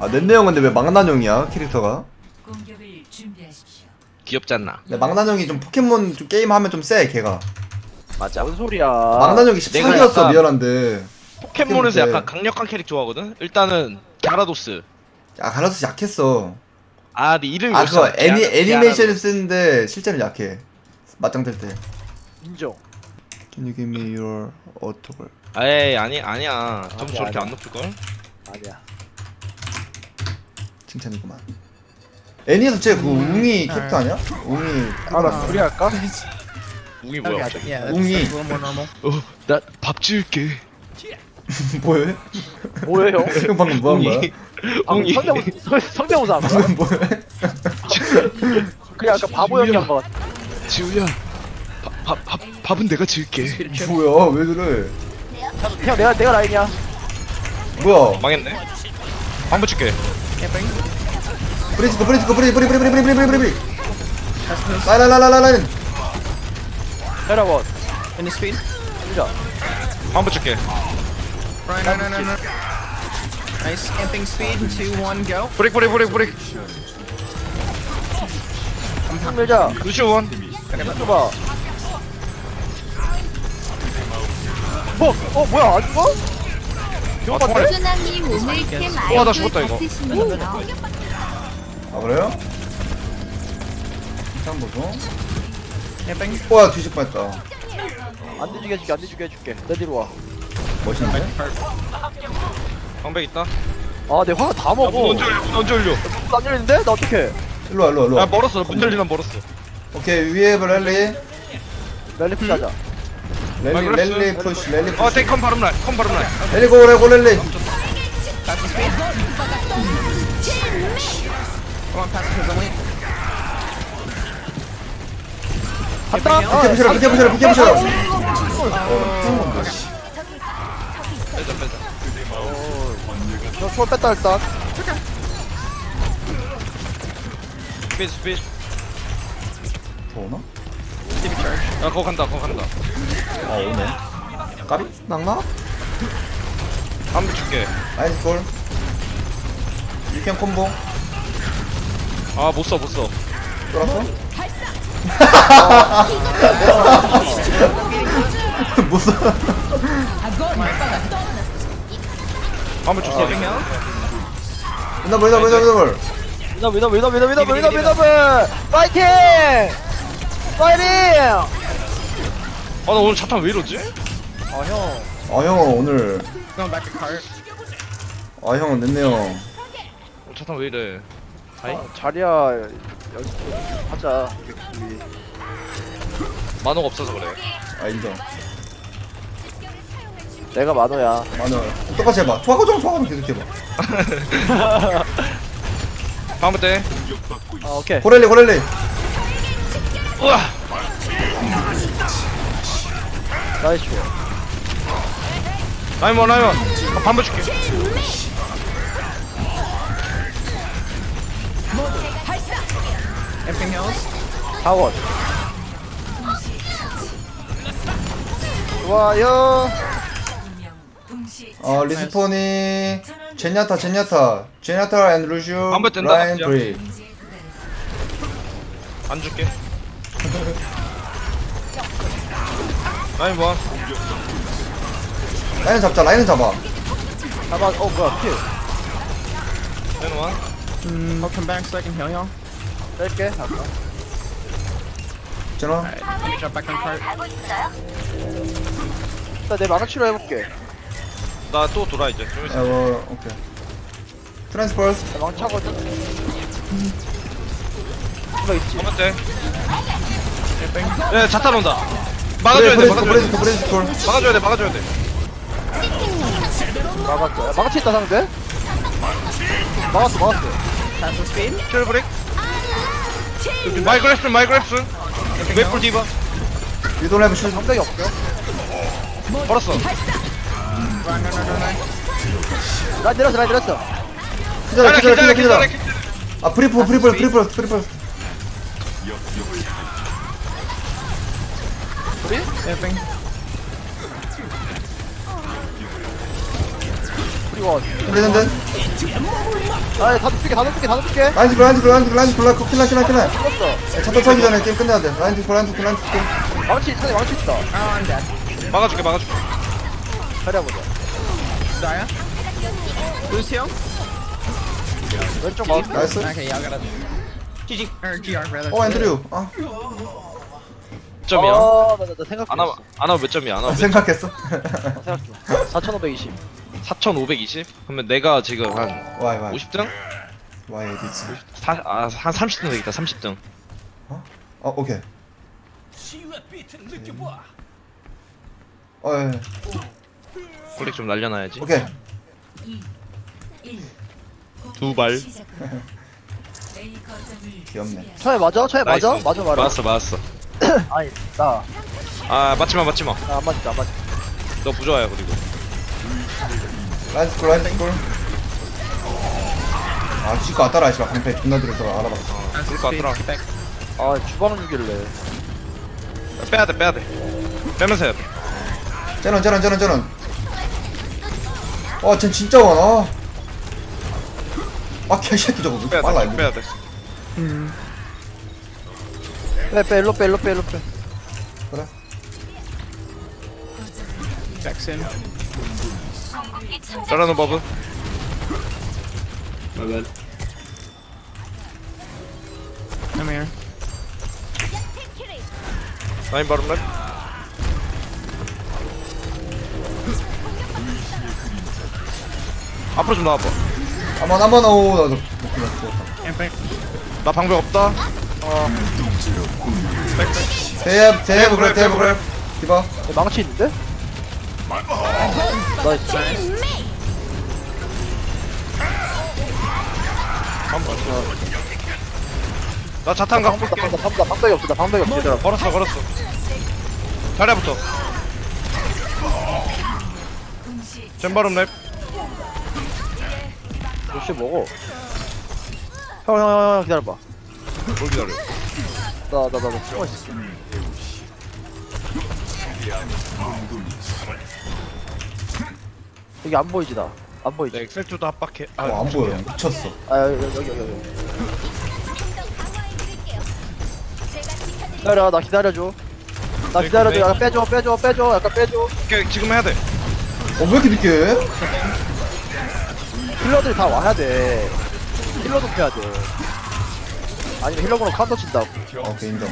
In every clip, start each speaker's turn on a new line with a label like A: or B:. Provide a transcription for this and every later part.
A: 아 넷네 형 근데 왜 망나뇽이야 캐릭터가?
B: 공격을 준비하십시오.
C: 귀엽지 않나?
A: 근데 망나뇽이 좀 포켓몬 좀 게임 하면 좀 세 걔가.
C: 맞아.
D: 뭔 소리야
A: 망나뇽이
C: 내가
A: 14기였어
C: 약간-
A: 미안한데.
C: 포켓몬에서
A: 근데-
C: 약간 강력한 캐릭 좋아하거든. 일단은 갸라도스.
A: 아 가라스 약했어.
C: 아, 네 이름이
A: 아 그거? 애니
C: 갸라-
A: 애니메이션을. 쓰는데 실제로 약해. 맞짱 뜰 때.
D: 인정
A: Can you give me your autograph?
C: 에이 아니 아니야. 점수
D: 아니야,
C: 저렇게
D: 아니야.
C: 안 높을 걸?
D: 아니야
A: 칭찬이구만. 애니에서 쟤그 웅이 캐릭터 아니야? 웅이.
D: 아나 둘이 할까?
C: 웅이 뭐야? 갑자기?
A: 웅이.
C: 어, 나밥 지을게.
A: 뭐해?
D: 뭐해 형?
A: 형 방금 뭐한 거야?
C: 웅이.
D: 성대모사 성대모사 한 거야?
A: 방금 뭐해?
D: 그냥 약간 바보 연기 한거 같아
C: 지우야. 밥, 밥, 밥, 밥은 내가 지을게.
A: 뭐야? 왜 그래?
D: 형 내가 내가 라인이야
A: 뭐야?
C: 망했네. 한번 줄게.
A: 브리스코 브리스코 브리 브리 브리 브리 브리 브리 브리 브리 브리. 라라라라라라.
D: 헤라원
E: In the speed?
D: 진짜
C: 한번 줄게.
E: Nice camping speed. Two, one, go.
C: 브릭 브릭 브릭 브릭.
D: 밀자
C: 루시원.
D: 해봐 뭐? 어 뭐야 안 죽어?
C: 아, 통화해?
F: 수나님 오늘 캠
C: 와, 나 죽었다, 이거.
A: 아 그래요? 일단 보소.
E: Camping.
A: 와 뒤집 뻔했다.
D: 안 뒤지게 해줄게 안 뒤지게 해줄게 내 뒤로 와아내
A: 멋있는데?
C: 방백 있다.
D: 화가 다
C: 야, 문
D: 먹어
C: 언제 열려? 문 언제 열려?
D: 안 열리는데? 나 어떡해
A: 일로 와 일로 와 일로
C: 야
A: 와.
C: 멀었어. 문 열리면 멀었어.
A: 오케이 위에
D: rally. Rally push하자
A: rally rally
C: push
A: rally push
C: attack come 바로 날. Come
E: 바로 날. Rally go let's go rally
D: 갔다.
A: 비켜 부셔라 비켜 부셔라 비켜 부셔라
D: 저소 뺐다 일단.
C: 비스
A: 비스 좋나?
E: It charge.
C: 야, 거기 간다. 거기 간다.
A: 아 오네. 까비? 낙나?
C: 한번 줄게.
A: 나이스 골. 유캔 콤보.
C: 아, 못 써, 못 써.
A: 돌았어? 무슨?
C: 한번 줬어.
A: 위너블 위너블 위너블.
D: 위너 위너 위너 위너 위너 위너 위너 파이팅 파이팅
C: 아, 나 오늘 자탄 왜 이러지?
D: 아형
A: 아형 오늘
E: Going back to cart.
A: 아형 냈네요.
C: 어, 자탄 왜 이래? 아이?
D: 자리야 연습 좀 하자 우리
C: 만호가 없어서 그래.
A: 아 인정.
D: 내가 만호야
A: 마늘 똑같이 해봐. 초하고정 초하고정 계속 해봐.
C: 다음번 때.
D: 아 오케이
A: 고렐리 고렐리.
C: 우와!
D: 나이스
C: 라이먼, 라이먼. 아, 반번 줄게.
D: 사원 좋아요
A: 어 리스폰이 제냐타 제냐타 제냐타 앤 루슈
C: 뜬다,
A: 라인. 브리.
C: 안 줄게. 라이먼.
A: 라인 잡자 라인 잡아.
D: 잡아 어 뭐야 킬
C: 라이먼.
E: Mm, I'll come back so I can heal y'all.
D: 뺄게 잠깐
A: 있잖아.
E: Alright, let me jump back on cart.
D: 일단 내 만화 치료 해볼게
C: 나 또 돌아, 이제. 좀 있어.
A: 어 오케이. Trans first.
D: 나 망차거든 이거 있지
C: 한번 때. 야, 자탄 온다. 막아줘야 돼, 막아줘야 돼.
A: 브레스코.
C: 막아줘야 돼, 막아줘야 돼.
D: 막았어 야, 망치 있다 상대 막았어 막았어
E: the speed.
C: 킬 브릭. 마이크랩슨, 마이크랩슨. 웨플 디바.
A: 슛.
D: 상대이 없어
C: 벌었어.
D: 라인 내렸어 라인 내렸어
A: 기다려 기다려 기다려. 아 프리프 프리프 프리프 프리프.
D: 우리?
E: Camping.
D: 우리 원
A: 프레젠드.
D: 아이 다 눕히게 다 눕히게 다 눕히게
A: 라인 디플 라인 디플 라인 디플 라인 디플 라인 디플 킬라 킬라 킬라
D: 죽었어
A: 차타 차기 전에 게임 끝내야 돼 라인 디플 라인 디플 라인 디플
D: 망치 있어 망치 있다
E: Oh, I'm dead.
C: 막아줄게 막아줄게
D: 자리해보자
E: Zarya. Lucio.
D: 왼쪽 마우스
A: 나이스
E: Okay, y'all gotta. GG or GR rather.
A: 어 앤드류
C: 아몇 점이야?
D: 아 나나 생각했어
C: 아나 아나 몇 점이야? 아나 몇 점?
A: 생각했어
D: 생각했어 4520
C: 4,520? 그러면 내가 지금 한
A: 와이 와이
C: 50등?
A: 와이 에디츠
C: 사, 아, 한 30등 되겠다 30등
A: 어 오케이 어 예, 예.
C: 콜렉 좀 날려놔야지
A: 오케이
B: 2, 1.
C: 두 발.
A: 귀엽네.
D: 처에 맞아? 처에 맞아?
C: 나이스.
D: 맞아 말아
C: 맞았어 맞았어
D: 아니 나나
C: 아 맞지마 맞지마.
D: 안 맞지 안 맞지
C: 너 부조화야 그리고.
A: 라인 디플 아 지거 왔다라 씨발. 방패 존나 들어서 알아봤어.
C: out,
E: Back.
D: 아 주방 유길래.
C: 빼야돼 빼야돼. 빼면서 해야돼.
A: 쟤는 쟤는 쟤는 쟤는 어쟤 진짜 많아. 아 개새끼 저거. 왜 이렇게 빨라
C: 빼야돼
A: 이거?
C: 빼야돼
D: 빼빼 일로 빼 일로 빼 일로 빼.
A: 그래.
E: soon.
C: 잘하는 버브.
E: I'm here.
C: 라인 바로 랩 앞으로 좀 나와봐.
A: 한번 한번 죽었다
E: Camping.
C: 나 방벽 없다
A: 대앱 대앱 그래 대앱 그래 디바.
D: 야, 망치 있는데? 나이스.
C: 나 자탄 갖고 올게.
D: 방금 방금 방벽이 없어 나 방벽이 없어 얘들아.
C: 걸었어 걸었어. 자리야부터.
B: 동시
C: 잼바름 랩.
D: 역시 먹어? 형형형 기다려봐.
C: 뭘 기다려
D: 나 나 나 나 숨어 있을게 여기 안 보이지 나? 안 보이지?
C: 내 엑셀투도 합박해. 아,
A: 어, 안 보여. 미쳤어.
D: 아 여기 여기 여기 여기. 기다려 나 기다려줘. 나 기다려줘. 약간 빼줘 빼줘 빼줘. 약간 빼줘.
C: 오케이 지금 해야 돼.
A: 어 왜 이렇게 늦게 해?
D: healer들이 다 와야 돼. healer도 해야 돼. 아니면 healer으로 카운터 친다고.
A: 어, 오케이 인정.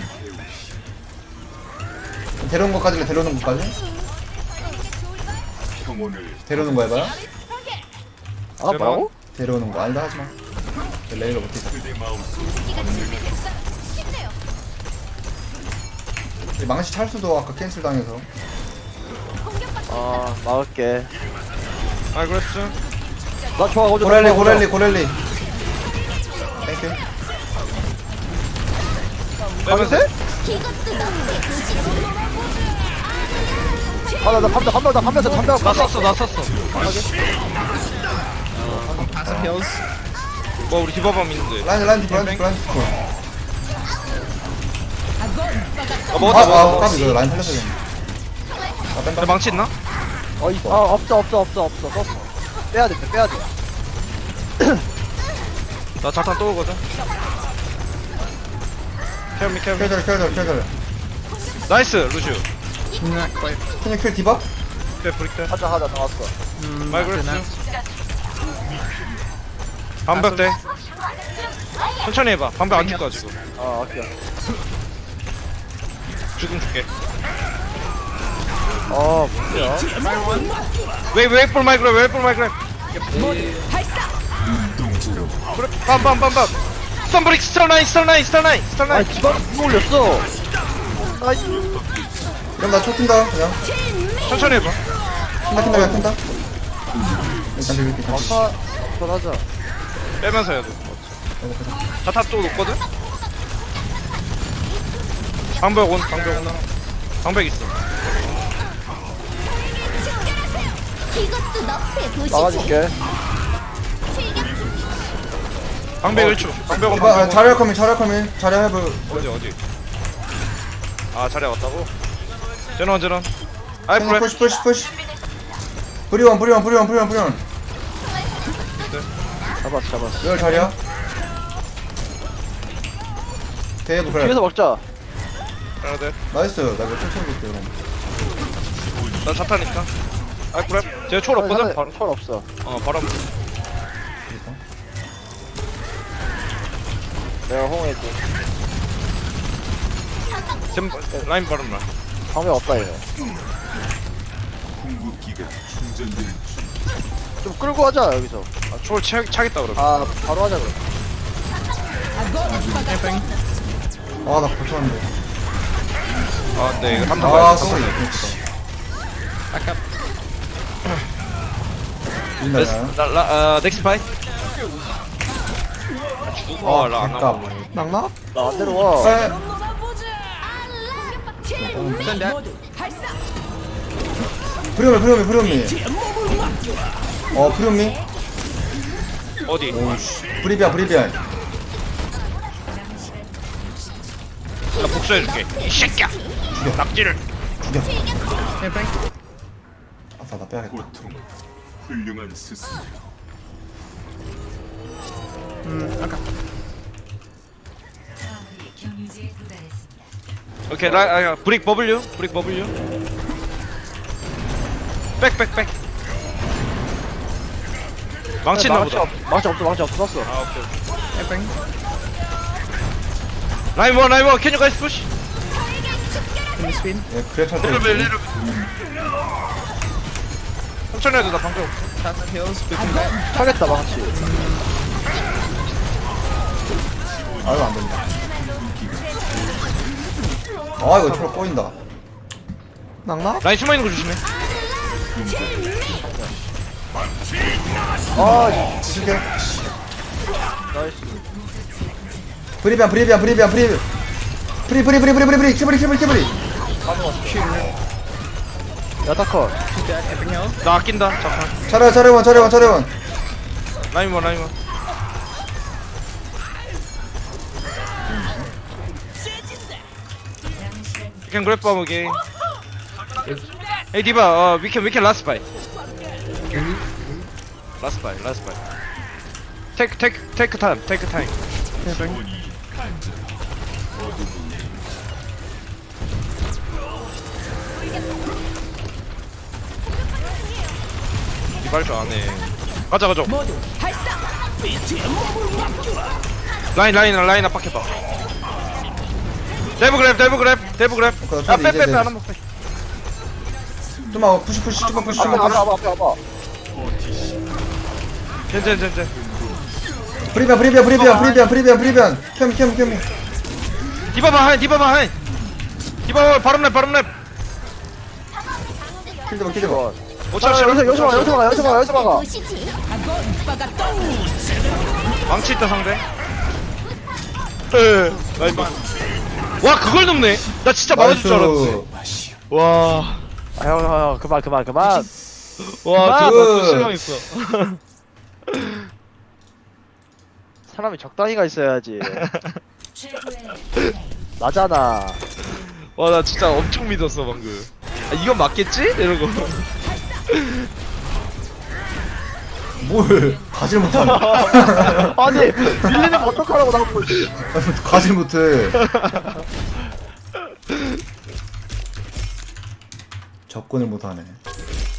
A: 데려온 것까지 데려오는 것까지? 데려오는 거 해봐요?
D: 아 뭐라고?
A: 데려오는 거. 아니다 하지마. 레일러 못해서 이 망치 찰수도 아까 캔슬 당해서.
D: 아 막을게.
C: 아 그랬어
D: 나 좋아
A: 고렐리 고렐리 고렐리. 땡큐
C: 빼면서
D: 아나나 반대 반대 나 반대 반대
C: 나 썼어 나 썼어.
E: Passive heals.
C: 뭐 우리 디바밤 있는데.
A: 라인 라인 라인 라인. 디프
C: 아
A: 아,
C: 먹었다
A: 아,
C: 먹었다.
A: 까비 이거 라인 아, 뺀다.
C: 내 망치 있나?
D: 어 있어. 아 없어 없어 없어 없어. 썼어. 빼야 돼 빼야 돼.
C: 나 자탄 또 오거든 케어미 케어미
A: 킬들 킬들 킬들
C: 나이스 루시우
E: Not quite.
A: 그냥 킬 디바?
C: 네 브릭대
D: 하자 하자 나왔어.
E: Mm,
C: 마이그레스
E: not
C: 반벽대 천천히 해봐. 반벽 안 줄까 지금?
D: 아 오케이.
C: 죽음 줄게.
D: 아 뭐야?
C: 웨이 웨이 볼 마이크로 웨이 볼 마이크로 그래 빰빰빰빰 스턴브릭 스턴라인 스턴라인 스턴라인
D: 아니
C: 스턴라인
D: 기반 누구 올렸어. 아이
A: 그럼 나 쫓긴다 그냥.
C: 천천히 해봐.
A: 킨다 킨다 그냥 킨다. 일단 비빌게 일단
D: 아까 전하자.
C: 빼면서 해야 돼. 자탄 또 높거든? 방벽 온 방벽 온다 방벽 있어.
F: 이것도 너프의 도시지.
D: 막아줄게
C: 방벽 1초. 방벽 온
A: 디바 아,
C: 방벽 온
A: 자리할 거면 자리할 거면 자리 해볼
C: 어디 어디? 아 자리에 왔다고? 제넌 제넌 아이 프레
A: 푸시 푸시 푸시. 브리원 브리원 브리원 브리원 브리원.
D: 잡았어 잡았어.
A: 이걸 자리야. 대부 그래.
D: 뒤에서 먹자.
C: 돼.
A: 나이스. 나 이거 천천히 볼게 그럼.
C: 나 자타니까. 아 그래. 쟤 초월 없거든. 바로.
D: 철 없어.
C: 어 바로.
D: 내가 홍해지
C: 지금 라인 바로 나.
D: 방면 없다 얘네 좀 끌고 하자 여기서
C: 아 초월 차, 차겠다 그러면.
D: 아 바로 하자 그럼.
A: 아나 벌써는데
C: 아 근데 이거 한타
A: 아 쏘리
C: 돼.
E: Back up.
A: 민다냐
C: 나라 아 넥스 파이. 라안
A: 아깝
C: 나와.
A: 낙낙?
D: 나안 내려와
A: 에. 프리오미 프리오미 프리오미 어 프리오미
C: 어디?
A: 오우씨 브리비안 브리비안
C: 나 복수해줄게. 이 새끼야. 낙지를.
E: Camping.
A: 아싸 나 빼야겠다
G: 훌륭한 스승.
B: 경유지에 도달했습니다.
C: 오케이 라 아, 브릭 버블유 브릭 버블유. 백 백 백. 망치 있나
D: 망치
C: 보다.
D: 없- 망치 없어 망치 없어 썼어
C: 아 오케이. 오케이.
E: Camping.
C: 라인 원 라인 원. Can you guys push?
E: Speed.
A: 예 그래 찰때
C: 리르 리르. 천천히 해도 나 방금 없어.
D: 차겠다 망치
A: 아유 안된다 아 이거 초록 꼬인다 낙낙?
C: 라인 숨어 있는 거 조심해.
D: 아
A: 실게
D: 나이스
A: 브리비안 브리비안 브리비안 브리 브리 브리 브리 브리 브리 브리 키브리 키브리 키브리
D: 야타컷.
C: 나 아낀다. 잠깐.
A: 차례원 차례원 차례원 차례원
C: 라인 원 라인 원. You can grab bomb again. Hey Diva, uh, we can we can last buy. Last fight, last fight. Take take take time, take time. 디바 할줄 아네. 가자 가자. 라인 라인 라인 압박해봐. 디바 grab 디바 grab 디바 grab.
A: 오케이,
C: 아
A: 이제
C: 빼빼빼
A: 돼.
C: 하나만 빼.
A: 좀만 푸시 푸시 좀만 푸시 좀만 푸시
D: 앞에 앞에 앞에
C: 젠젠젠젠.
A: 브리비안 브리비안 브리비안 브리비안 브리비안 브리비안 캠캠 캠.
C: 디바바 하이 디바바 하이. 디바바 바람 랩 바람 랩.
A: 킬드 봐 킬드 봐
C: 오차
D: 아,
C: 오차.
D: 여기서 여기서 가 여기서 가 여기서 가 여기서 가
F: 보시지
C: 망치 있다 상대. 에. 라인 반. 와 그걸 넘네. 나 진짜 막아줄 줄 알았는데. 와.
D: 아, 형, 형, 형, 그만, 그만, 그만.
C: 와,
A: 그-
C: 진짜 실망했어.
D: 사람이 적당히가 있어야지.
B: 최고의
D: 나잖아.
C: 와, 나 진짜 엄청 믿었어, 방금. 아, 이건 맞겠지? 이러고.
A: 뭘 가질 못하네
D: 아니, 밀리는 거 어떡하라고 나보고. 있지.
A: 가질 못해 접근을 못하네